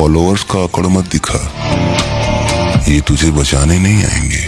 Followers का अकड़ मत दिखा। ये तुझे बचाने नहीं आएँगे।